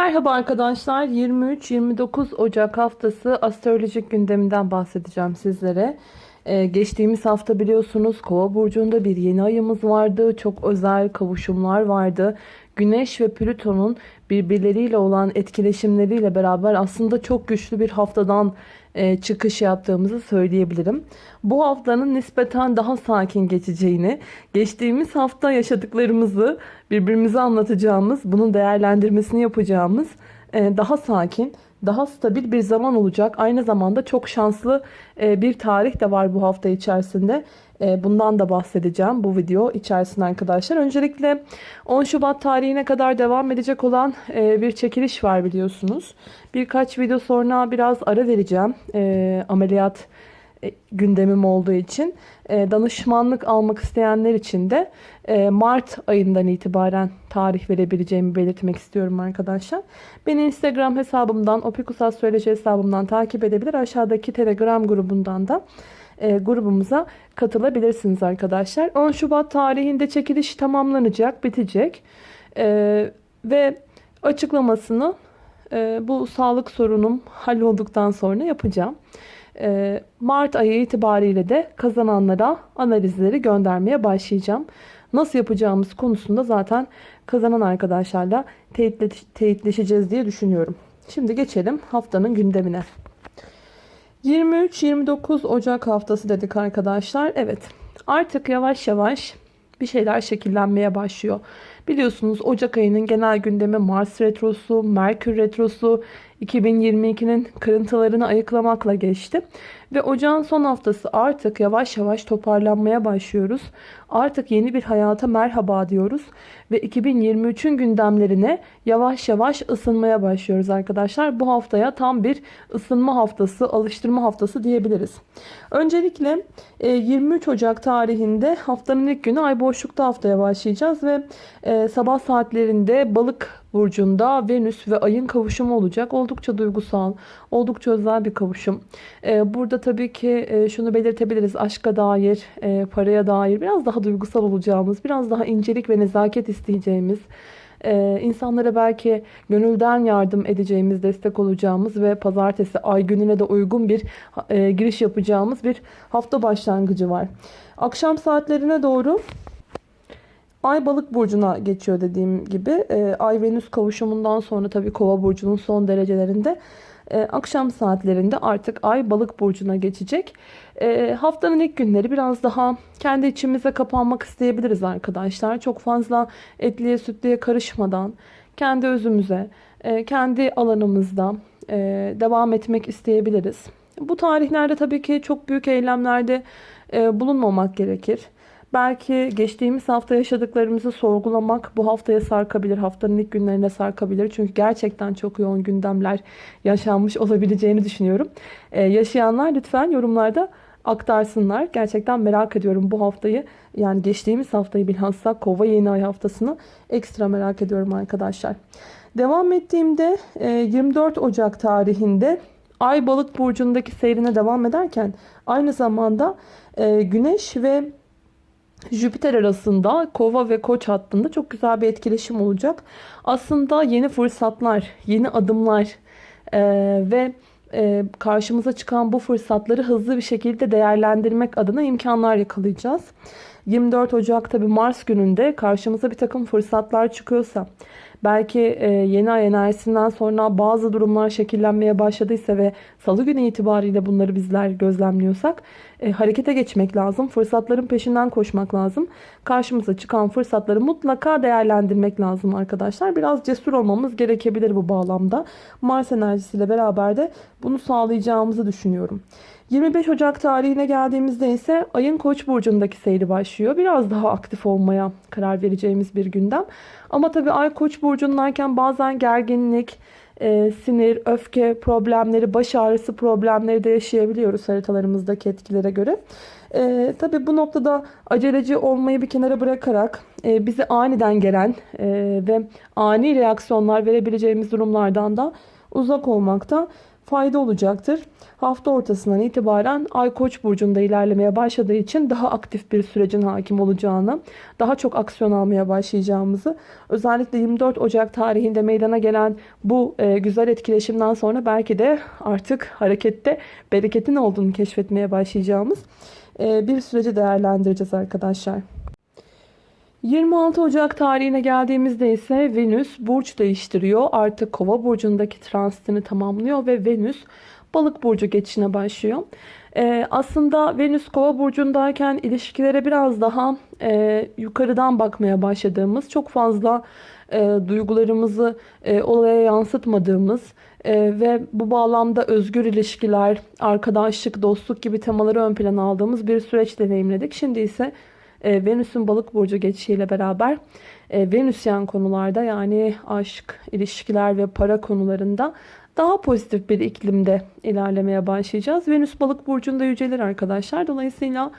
Merhaba arkadaşlar. 23-29 Ocak haftası astrolojik gündeminden bahsedeceğim sizlere. Ee, geçtiğimiz hafta biliyorsunuz Kova burcunda bir yeni ayımız vardı. Çok özel kavuşumlar vardı. Güneş ve Plüton'un birbirleriyle olan etkileşimleriyle beraber aslında çok güçlü bir haftadan e, çıkış yaptığımızı söyleyebilirim. Bu haftanın nispeten daha sakin geçeceğini, geçtiğimiz hafta yaşadıklarımızı birbirimize anlatacağımız, bunun değerlendirmesini yapacağımız e, daha sakin, daha stabil bir zaman olacak. Aynı zamanda çok şanslı e, bir tarih de var bu hafta içerisinde. E, bundan da bahsedeceğim bu video içerisinde arkadaşlar. Öncelikle 10 Şubat tarihine kadar devam edecek olan e, bir çekiliş var biliyorsunuz. Birkaç video sonra biraz ara vereceğim. Ameliyat gündemim olduğu için danışmanlık almak isteyenler için de Mart ayından itibaren tarih verebileceğimi belirtmek istiyorum arkadaşlar. Beni Instagram hesabımdan, Opikus Astroloji hesabımdan takip edebilir. Aşağıdaki Telegram grubundan da e, grubumuza katılabilirsiniz arkadaşlar. 10 Şubat tarihinde çekiliş tamamlanacak, bitecek. E, ve açıklamasını e, bu sağlık sorunum hallolduktan sonra yapacağım. E, Mart ayı itibariyle de kazananlara analizleri göndermeye başlayacağım. Nasıl yapacağımız konusunda zaten kazanan arkadaşlarla teyitleşeceğiz diye düşünüyorum. Şimdi geçelim haftanın gündemine. 23-29 Ocak haftası dedik arkadaşlar. Evet artık yavaş yavaş bir şeyler şekillenmeye başlıyor. Biliyorsunuz Ocak ayının genel gündemi Mars Retrosu, Merkür Retrosu, 2022'nin kırıntılarını ayıklamakla geçti. Ve ocağın son haftası artık yavaş yavaş toparlanmaya başlıyoruz. Artık yeni bir hayata merhaba diyoruz. Ve 2023'ün gündemlerine yavaş yavaş ısınmaya başlıyoruz arkadaşlar. Bu haftaya tam bir ısınma haftası, alıştırma haftası diyebiliriz. Öncelikle 23 e, Ocak tarihinde haftanın ilk günü ay boşlukta haftaya başlayacağız. Ve e, sabah saatlerinde balık burcunda Venüs ve ayın kavuşumu olacak. Oldukça duygusal, oldukça özel bir kavuşum. Ee, burada tabii ki e, şunu belirtebiliriz. Aşka dair, e, paraya dair biraz daha duygusal olacağımız, biraz daha incelik ve nezaket isteyeceğimiz, e, insanlara belki gönülden yardım edeceğimiz, destek olacağımız ve pazartesi ay gününe de uygun bir giriş yapacağımız bir hafta başlangıcı var. Akşam saatlerine doğru Ay balık burcuna geçiyor dediğim gibi. E, Ay Venüs kavuşumundan sonra tabii kova burcunun son derecelerinde e, akşam saatlerinde artık Ay balık burcuna geçecek. E, haftanın ilk günleri biraz daha kendi içimize kapanmak isteyebiliriz arkadaşlar. Çok fazla etliye sütliye karışmadan kendi özümüze, e, kendi alanımızda e, devam etmek isteyebiliriz. Bu tarihlerde tabii ki çok büyük eylemlerde e, bulunmamak gerekir. Belki geçtiğimiz hafta yaşadıklarımızı sorgulamak bu haftaya sarkabilir. Haftanın ilk günlerine sarkabilir. Çünkü gerçekten çok yoğun gündemler yaşanmış olabileceğini düşünüyorum. Ee, yaşayanlar lütfen yorumlarda aktarsınlar. Gerçekten merak ediyorum bu haftayı. Yani geçtiğimiz haftayı bilhassa kova yeni ay haftasını ekstra merak ediyorum arkadaşlar. Devam ettiğimde 24 e, Ocak tarihinde Ay balık burcundaki seyrine devam ederken aynı zamanda e, Güneş ve Jüpiter arasında kova ve koç hattında çok güzel bir etkileşim olacak. Aslında yeni fırsatlar, yeni adımlar e, ve e, karşımıza çıkan bu fırsatları hızlı bir şekilde değerlendirmek adına imkanlar yakalayacağız. 24 Ocak tabi Mars gününde karşımıza bir takım fırsatlar çıkıyorsa belki e, yeni ay enerjisinden sonra bazı durumlar şekillenmeye başladıysa ve salı günü itibariyle bunları bizler gözlemliyorsak e, harekete geçmek lazım. Fırsatların peşinden koşmak lazım. Karşımıza çıkan fırsatları mutlaka değerlendirmek lazım arkadaşlar. Biraz cesur olmamız gerekebilir bu bağlamda. Mars enerjisiyle beraber de bunu sağlayacağımızı düşünüyorum. 25 Ocak tarihine geldiğimizde ise ayın koç burcundaki seyri başlıyor. Biraz daha aktif olmaya karar vereceğimiz bir gündem. Ama tabii ay koç burcundayken bazen gerginlik, e, sinir, öfke problemleri, baş ağrısı problemleri de yaşayabiliyoruz haritalarımızdaki etkilere göre. E, tabii bu noktada aceleci olmayı bir kenara bırakarak e, bizi aniden gelen e, ve ani reaksiyonlar verebileceğimiz durumlardan da uzak olmakta fayda olacaktır. Hafta ortasından itibaren Ay Koç burcunda ilerlemeye başladığı için daha aktif bir sürecin hakim olacağını, daha çok aksiyon almaya başlayacağımızı, özellikle 24 Ocak tarihinde meydana gelen bu e, güzel etkileşimden sonra belki de artık harekette bereketin olduğunu keşfetmeye başlayacağımız e, bir süreci değerlendireceğiz arkadaşlar. 26 Ocak tarihine geldiğimizde ise Venüs burç değiştiriyor. Artık Kova burcundaki transitini tamamlıyor ve Venüs Balık burcu geçişine başlıyor. Ee, aslında Venüs Kova burcundayken ilişkilere biraz daha e, yukarıdan bakmaya başladığımız, çok fazla e, duygularımızı e, olaya yansıtmadığımız e, ve bu bağlamda özgür ilişkiler, arkadaşlık, dostluk gibi temaları ön plana aldığımız bir süreç deneyimledik. Şimdi ise e, Venüs'ün balık burcu geçişiyle beraber e, Venüsyen konularda yani aşk, ilişkiler ve para konularında daha pozitif bir iklimde ilerlemeye başlayacağız. Venüs balık burcunda yücelir arkadaşlar. Dolayısıyla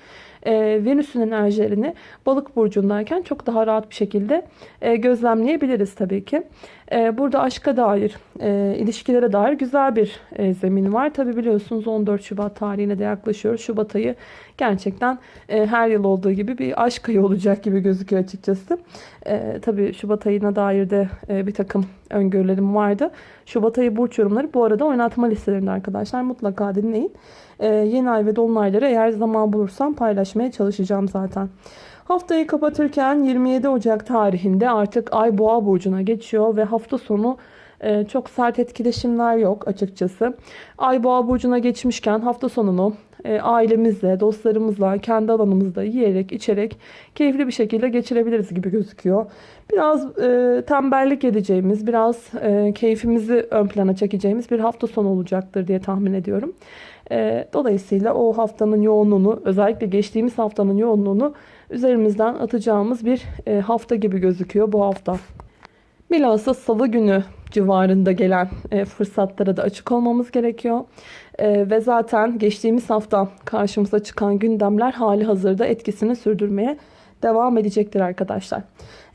e, Venüs'ün enerjilerini balık burcundayken çok daha rahat bir şekilde e, gözlemleyebiliriz tabii ki. E, burada aşka dair, e, ilişkilere dair güzel bir e, zemin var. Tabii biliyorsunuz 14 Şubat tarihine de yaklaşıyoruz. Şubat ayı gerçekten e, her yıl olduğu gibi bir aşk ayı olacak gibi gözüküyor açıkçası. E, tabii Şubat ayına dair de e, bir takım öngörülerim vardı. Şubat ayı burç yorumları bu arada oynatma listelerinde arkadaşlar mutlaka dinleyin. E, yeni ay ve dolunayları eğer zaman bulursam paylaşmaya çalışacağım zaten. Haftayı kapatırken 27 Ocak tarihinde artık Ay Boğa burcuna geçiyor ve hafta sonu e, çok sert etkileşimler yok açıkçası. Ay Boğa burcuna geçmişken hafta sonunu e, ailemizle, dostlarımızla, kendi alanımızda yiyerek, içerek keyifli bir şekilde geçirebiliriz gibi gözüküyor. Biraz e, tembellik edeceğimiz, biraz e, keyfimizi ön plana çekeceğimiz bir hafta sonu olacaktır diye tahmin ediyorum. E, dolayısıyla o haftanın yoğunluğunu, özellikle geçtiğimiz haftanın yoğunluğunu üzerimizden atacağımız bir e, hafta gibi gözüküyor bu hafta. Bilhassa salı günü civarında gelen e, fırsatlara da açık olmamız gerekiyor. E, ve zaten geçtiğimiz hafta karşımıza çıkan gündemler hali hazırda etkisini sürdürmeye devam edecektir arkadaşlar.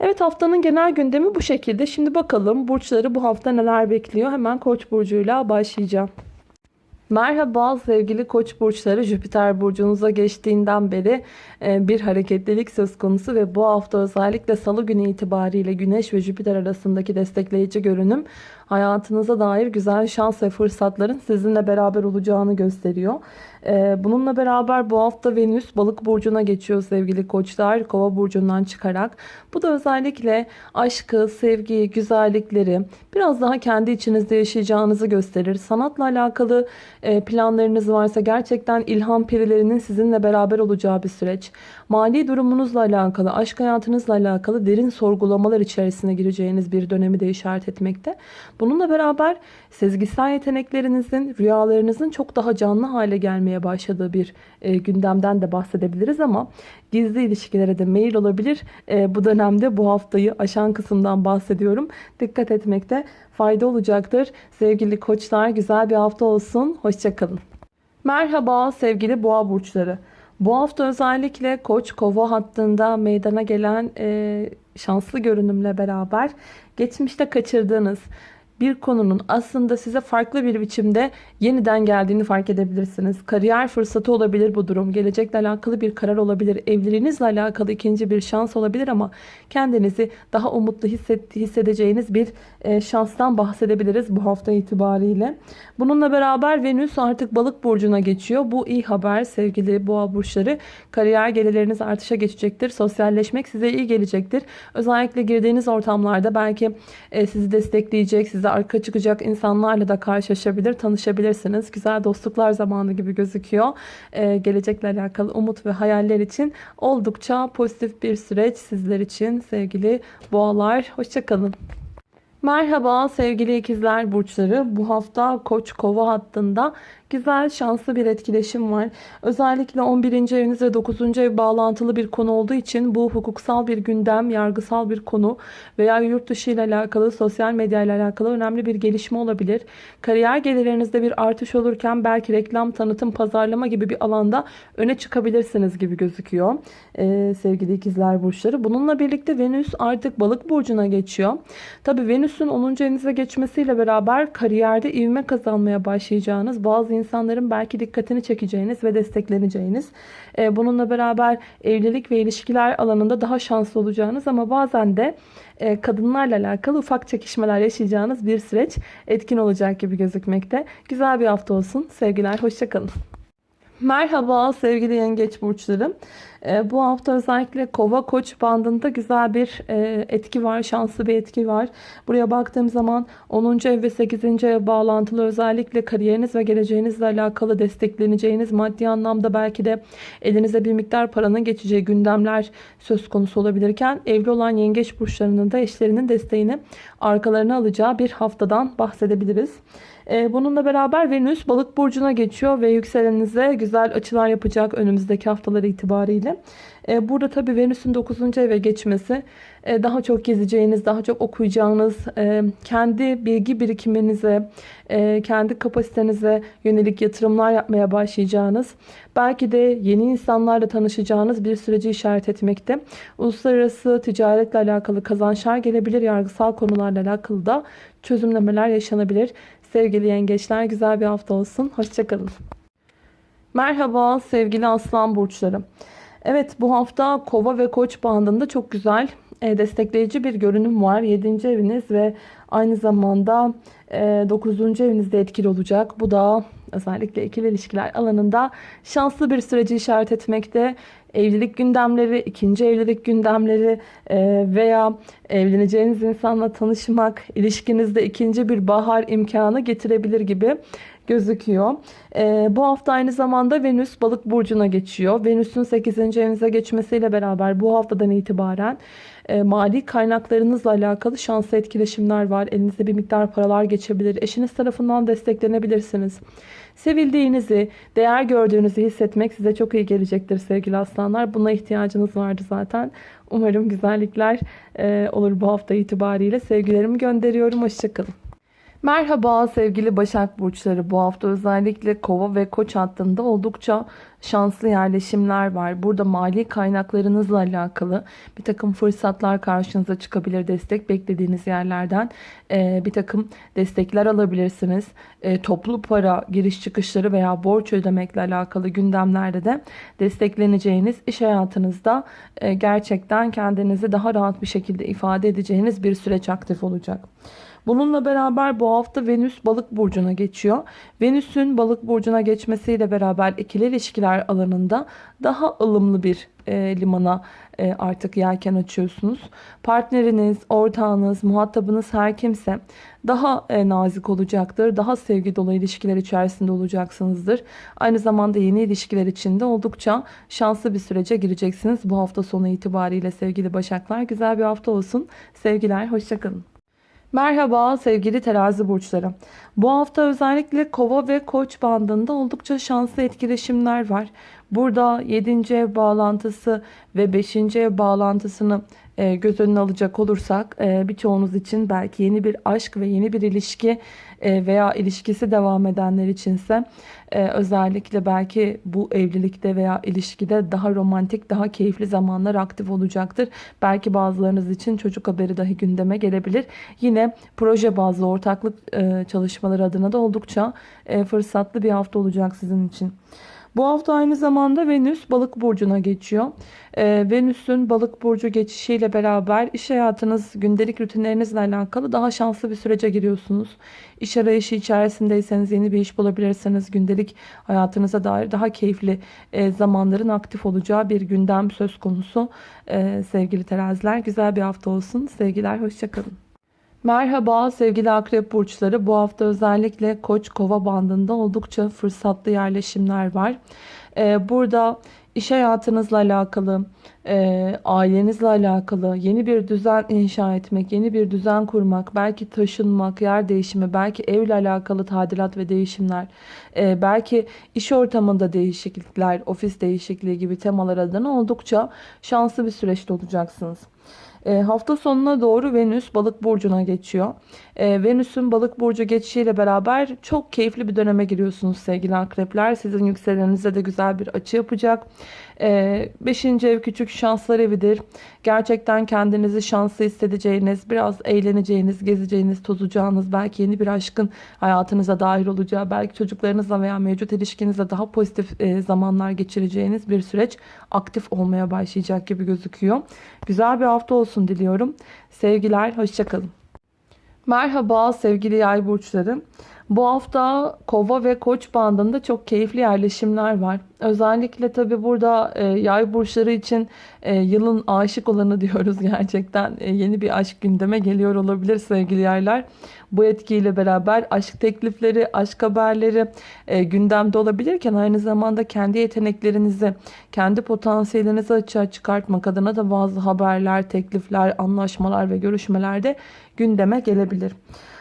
Evet haftanın genel gündemi bu şekilde. Şimdi bakalım burçları bu hafta neler bekliyor. Hemen Koç burcuyla başlayacağım. Merhaba sevgili koç burçları. Jüpiter burcunuza geçtiğinden beri e, bir hareketlilik söz konusu ve bu hafta özellikle salı günü itibariyle Güneş ve Jüpiter arasındaki destekleyici görünüm hayatınıza dair güzel şans ve fırsatların sizinle beraber olacağını gösteriyor. E, bununla beraber bu hafta Venüs balık burcuna geçiyor sevgili koçlar kova burcundan çıkarak. Bu da özellikle aşkı, sevgiyi, güzellikleri biraz daha kendi içinizde yaşayacağınızı gösterir. Sanatla alakalı e, planlarınız varsa gerçekten ilham perilerinin sizinle beraber olacağı bir süreç. Mali durumunuzla alakalı, aşk hayatınızla alakalı derin sorgulamalar içerisine gireceğiniz bir dönemi de işaret etmekte. Bununla beraber sezgisel yeteneklerinizin, rüyalarınızın çok daha canlı hale gelmeye başladığı bir e, gündemden de bahsedebiliriz ama gizli ilişkilere de meyil olabilir. E, bu dönemde bu haftayı aşan kısımdan bahsediyorum. Dikkat etmekte fayda olacaktır. Sevgili koçlar güzel bir hafta olsun. Hoşçakalın. Merhaba sevgili boğa burçları. Bu hafta özellikle Koç Kova hattında meydana gelen e, şanslı görünümle beraber geçmişte kaçırdığınız bir konunun aslında size farklı bir biçimde yeniden geldiğini fark edebilirsiniz. Kariyer fırsatı olabilir bu durum. Gelecekle alakalı bir karar olabilir. Evliliğinizle alakalı ikinci bir şans olabilir ama kendinizi daha umutlu hisset, hissedeceğiniz bir e, şanstan bahsedebiliriz bu hafta itibariyle. Bununla beraber Venüs artık balık burcuna geçiyor. Bu iyi haber sevgili boğa burçları. Kariyer gelirleriniz artışa geçecektir. Sosyalleşmek size iyi gelecektir. Özellikle girdiğiniz ortamlarda belki e, sizi destekleyecek, size arka çıkacak insanlarla da karşılaşabilir, tanışabilirsiniz. Güzel dostluklar zamanı gibi gözüküyor. Ee, gelecekle alakalı umut ve hayaller için oldukça pozitif bir süreç sizler için sevgili boğalar. Hoşçakalın. Merhaba sevgili ikizler burçları. Bu hafta Koç Kova hattında güzel şanslı bir etkileşim var. Özellikle 11. eviniz ve 9. ev bağlantılı bir konu olduğu için bu hukuksal bir gündem, yargısal bir konu veya yurt dışı ile alakalı, sosyal medya ile alakalı önemli bir gelişme olabilir. Kariyer gelirlerinizde bir artış olurken belki reklam, tanıtım, pazarlama gibi bir alanda öne çıkabilirsiniz gibi gözüküyor. Ee, sevgili ikizler burçları. Bununla birlikte Venüs artık balık burcuna geçiyor. Tabi Venüs Venüs'ün 10. evinize geçmesiyle beraber kariyerde ivme kazanmaya başlayacağınız, bazı insanların belki dikkatini çekeceğiniz ve destekleneceğiniz, e, bununla beraber evlilik ve ilişkiler alanında daha şanslı olacağınız ama bazen de e, kadınlarla alakalı ufak çekişmeler yaşayacağınız bir süreç etkin olacak gibi gözükmekte. Güzel bir hafta olsun. Sevgiler, hoşçakalın. Merhaba sevgili yengeç burçları. Ee, bu hafta özellikle kova koç bandında güzel bir e, etki var. Şanslı bir etki var. Buraya baktığım zaman 10. ev ve 8. ev bağlantılı özellikle kariyeriniz ve geleceğinizle alakalı destekleneceğiniz maddi anlamda belki de elinize bir miktar paranın geçeceği gündemler söz konusu olabilirken evli olan yengeç burçlarının da eşlerinin desteğini arkalarına alacağı bir haftadan bahsedebiliriz. Ee, bununla beraber Venüs balık burcuna geçiyor ve yükselenize güzel açılar yapacak önümüzdeki haftalar itibariyle. Ee, burada tabi Venüs'ün 9. eve geçmesi e, daha çok gezeceğiniz, daha çok okuyacağınız, e, kendi bilgi birikiminize, e, kendi kapasitenize yönelik yatırımlar yapmaya başlayacağınız, belki de yeni insanlarla tanışacağınız bir süreci işaret etmekte. Uluslararası ticaretle alakalı kazançlar gelebilir, yargısal konularla alakalı da çözümlemeler yaşanabilir. Sevgili yengeçler güzel bir hafta olsun. Hoşçakalın. Merhaba sevgili aslan burçları. Evet bu hafta kova ve koç bandında çok güzel e, destekleyici bir görünüm var. 7. eviniz ve aynı zamanda 9. E, evinizde etkili olacak. Bu da özellikle ikili ilişkiler alanında şanslı bir süreci işaret etmekte. Evlilik gündemleri, ikinci evlilik gündemleri e, veya evleneceğiniz insanla tanışmak, ilişkinizde ikinci bir bahar imkanı getirebilir gibi gözüküyor. Ee, bu hafta aynı zamanda Venüs balık burcuna geçiyor. Venüs'ün 8. evinize geçmesiyle beraber bu haftadan itibaren e, mali kaynaklarınızla alakalı şanslı etkileşimler var. Elinizde bir miktar paralar geçebilir. Eşiniz tarafından desteklenebilirsiniz. Sevildiğinizi, değer gördüğünüzü hissetmek size çok iyi gelecektir sevgili aslanlar. Buna ihtiyacınız vardı zaten. Umarım güzellikler e, olur bu hafta itibariyle. Sevgilerimi gönderiyorum. Hoşçakalın. Merhaba sevgili Başak Burçları. Bu hafta özellikle Kova ve Koç hattında oldukça şanslı yerleşimler var. Burada mali kaynaklarınızla alakalı bir takım fırsatlar karşınıza çıkabilir. Destek beklediğiniz yerlerden e, bir takım destekler alabilirsiniz. E, toplu para giriş çıkışları veya borç ödemekle alakalı gündemlerde de destekleneceğiniz iş hayatınızda e, gerçekten kendinizi daha rahat bir şekilde ifade edeceğiniz bir süreç aktif olacak. Bununla beraber bu hafta Venüs balık burcuna geçiyor. Venüs'ün balık burcuna geçmesiyle beraber ikili ilişkiler alanında daha ılımlı bir e, limana e, artık yelken açıyorsunuz. Partneriniz, ortağınız, muhatabınız her kimse daha e, nazik olacaktır. Daha sevgi dolu ilişkiler içerisinde olacaksınızdır. Aynı zamanda yeni ilişkiler içinde oldukça şanslı bir sürece gireceksiniz. Bu hafta sonu itibariyle sevgili Başaklar güzel bir hafta olsun. Sevgiler, hoşçakalın. Merhaba sevgili terazi burçları. Bu hafta özellikle kova ve koç bandında oldukça şanslı etkileşimler var. Burada 7. ev bağlantısı ve 5. ev bağlantısını göz önüne alacak olursak e, birçoğunuz için belki yeni bir aşk ve yeni bir ilişki e, veya ilişkisi devam edenler içinse özellikle belki bu evlilikte veya ilişkide daha romantik, daha keyifli zamanlar aktif olacaktır. Belki bazılarınız için çocuk haberi dahi gündeme gelebilir. Yine proje bazlı ortaklık çalışmaları adına da oldukça fırsatlı bir hafta olacak sizin için. Bu hafta aynı zamanda Venüs balık burcuna geçiyor. Ee, Venüs'ün balık burcu geçişiyle beraber iş hayatınız, gündelik rutinlerinizle alakalı daha şanslı bir sürece giriyorsunuz. İş arayışı içerisindeyseniz yeni bir iş bulabilirsiniz. Gündelik hayatınıza dair daha keyifli e, zamanların aktif olacağı bir gündem söz konusu. E, sevgili teraziler güzel bir hafta olsun. Sevgiler hoşçakalın. Merhaba sevgili akrep burçları. Bu hafta özellikle koç kova bandında oldukça fırsatlı yerleşimler var. Ee, burada iş hayatınızla alakalı, e, ailenizle alakalı yeni bir düzen inşa etmek, yeni bir düzen kurmak, belki taşınmak, yer değişimi, belki evle alakalı tadilat ve değişimler, e, belki iş ortamında değişiklikler, ofis değişikliği gibi temalar adına oldukça şanslı bir süreçte olacaksınız. E, hafta sonuna doğru Venüs balık burcuna geçiyor. E, Venüs'ün balık burcu geçişiyle beraber çok keyifli bir döneme giriyorsunuz sevgili akrepler. Sizin yükseleninize de güzel bir açı yapacak. 5. ev küçük şanslar evidir. Gerçekten kendinizi şanslı hissedeceğiniz, biraz eğleneceğiniz, gezeceğiniz, tozacağınız, belki yeni bir aşkın hayatınıza dahil olacağı, belki çocuklarınızla veya mevcut ilişkinizle daha pozitif e, zamanlar geçireceğiniz bir süreç aktif olmaya başlayacak gibi gözüküyor. Güzel bir hafta olsun diliyorum. Sevgiler, hoşçakalın. Merhaba sevgili yay burçları. Bu hafta kova ve koç bandında çok keyifli yerleşimler var. Özellikle tabi burada e, yay burçları için e, yılın aşık olanı diyoruz gerçekten. E, yeni bir aşk gündeme geliyor olabilir sevgili yaylar. Bu etkiyle beraber aşk teklifleri, aşk haberleri e, gündemde olabilirken aynı zamanda kendi yeteneklerinizi, kendi potansiyelinizi açığa çıkartmak adına da bazı haberler, teklifler, anlaşmalar ve görüşmelerde gündeme gelebilir.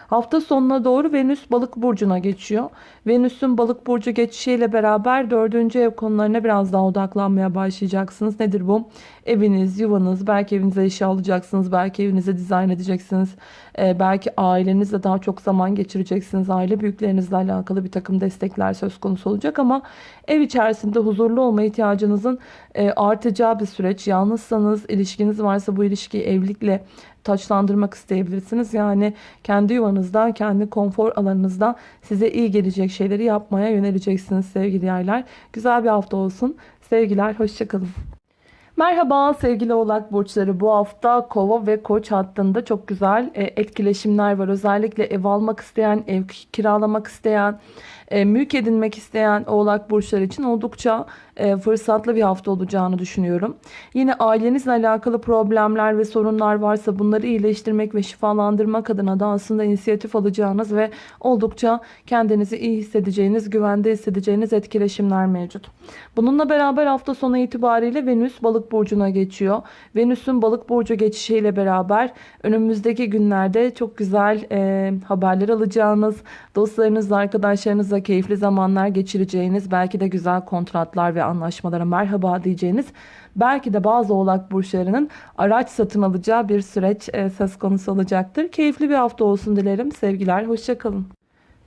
Hafta sonuna doğru Venüs balık burcuna geçiyor. Venüs'ün balık burcu geçişiyle beraber dördüncü ev konularına biraz daha odaklanmaya başlayacaksınız. Nedir bu? Eviniz, yuvanız, belki evinize eşya alacaksınız, belki evinize dizayn edeceksiniz. Ee, belki ailenizle daha çok zaman geçireceksiniz. Aile büyüklerinizle alakalı bir takım destekler söz konusu olacak ama ev içerisinde huzurlu olma ihtiyacınızın e, artacağı bir süreç. Yalnızsanız, ilişkiniz varsa bu ilişkiyi evlilikle taçlandırmak isteyebilirsiniz. Yani kendi yuvanızda, kendi konfor alanınızda size iyi gelecek şeyleri yapmaya yöneleceksiniz sevgili yaylar. Güzel bir hafta olsun. Sevgiler, hoşçakalın. Merhaba sevgili oğlak burçları bu hafta kova ve koç hattında çok güzel e, etkileşimler var. Özellikle ev almak isteyen, ev kiralamak isteyen, e, mülk edinmek isteyen oğlak burçları için oldukça e, fırsatlı bir hafta olacağını düşünüyorum. Yine ailenizle alakalı problemler ve sorunlar varsa bunları iyileştirmek ve şifalandırmak adına da aslında inisiyatif alacağınız ve oldukça kendinizi iyi hissedeceğiniz, güvende hissedeceğiniz etkileşimler mevcut. Bununla beraber hafta sonu itibariyle Venüs balık burcuna geçiyor. Venüs'ün balık burcu geçişiyle beraber önümüzdeki günlerde çok güzel e, haberler alacağınız, dostlarınızla, arkadaşlarınızla keyifli zamanlar geçireceğiniz, belki de güzel kontratlar ve anlaşmalara merhaba diyeceğiniz belki de bazı oğlak burçlarının araç satın alacağı bir süreç e, söz konusu olacaktır. Keyifli bir hafta olsun dilerim. Sevgiler, hoşçakalın.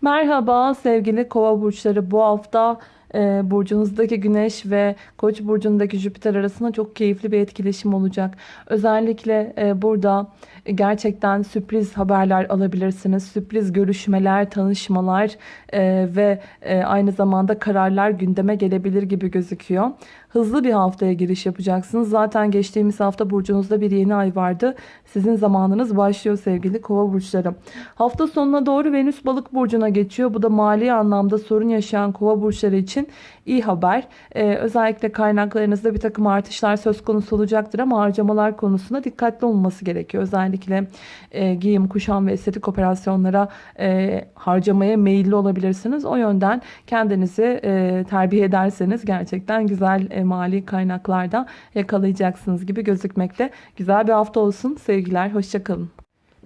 Merhaba sevgili kova burçları bu hafta e, burcunuzdaki güneş ve koç burcundaki Jüpiter arasında çok keyifli bir etkileşim olacak. Özellikle e, burada gerçekten sürpriz haberler alabilirsiniz. Sürpriz görüşmeler, tanışmalar e, ve e, aynı zamanda kararlar gündeme gelebilir gibi gözüküyor. Hızlı bir haftaya giriş yapacaksınız. Zaten geçtiğimiz hafta burcunuzda bir yeni ay vardı. Sizin zamanınız başlıyor sevgili kova burçları. Hafta sonuna doğru Venüs balık burcuna geçiyor. Bu da mali anlamda sorun yaşayan kova burçları için iyi haber. Ee, özellikle kaynaklarınızda bir takım artışlar söz konusu olacaktır ama harcamalar konusunda dikkatli olması gerekiyor. Özellikle e, giyim, kuşam ve estetik operasyonlara e, harcamaya meyilli olabilirsiniz. O yönden kendinizi e, terbiye ederseniz gerçekten güzel e, mali kaynaklarda yakalayacaksınız gibi gözükmekte. Güzel bir hafta olsun. Sevgiler, hoşçakalın.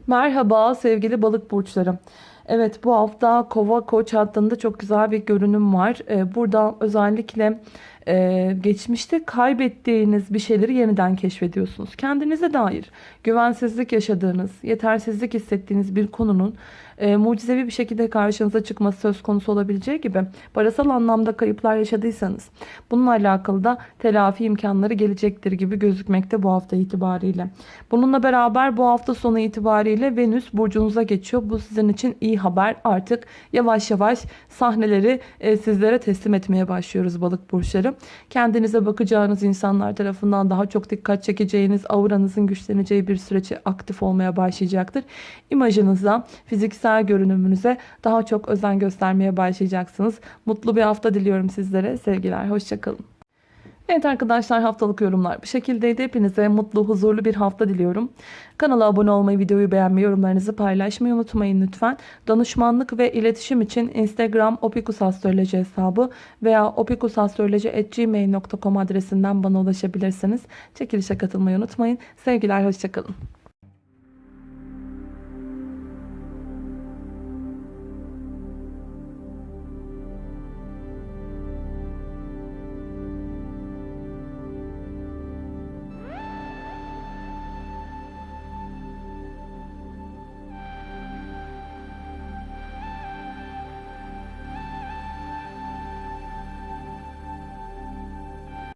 Merhaba sevgili balık burçları. Evet bu hafta kova koç hattında çok güzel bir görünüm var. Ee, burada özellikle e, geçmişte kaybettiğiniz bir şeyleri yeniden keşfediyorsunuz. Kendinize dair güvensizlik yaşadığınız, yetersizlik hissettiğiniz bir konunun e, mucizevi bir şekilde karşınıza çıkması söz konusu olabileceği gibi parasal anlamda kayıplar yaşadıysanız bununla alakalı da telafi imkanları gelecektir gibi gözükmekte bu hafta itibariyle. Bununla beraber bu hafta sonu itibariyle Venüs burcunuza geçiyor. Bu sizin için iyi haber. Artık yavaş yavaş sahneleri e, sizlere teslim etmeye başlıyoruz balık burçları. Kendinize bakacağınız insanlar tarafından daha çok dikkat çekeceğiniz, auranızın güçleneceği bir süreci aktif olmaya başlayacaktır. İmajınıza, fiziksel görünümünüze daha çok özen göstermeye başlayacaksınız. Mutlu bir hafta diliyorum sizlere. Sevgiler, hoşçakalın. Evet arkadaşlar haftalık yorumlar bu şekildeydi. Hepinize mutlu, huzurlu bir hafta diliyorum. Kanala abone olmayı, videoyu beğenmeyi, yorumlarınızı paylaşmayı unutmayın lütfen. Danışmanlık ve iletişim için Instagram opikusastroloji hesabı veya opikusastroloji.gmail.com adresinden bana ulaşabilirsiniz. Çekilişe katılmayı unutmayın. Sevgiler, hoşçakalın.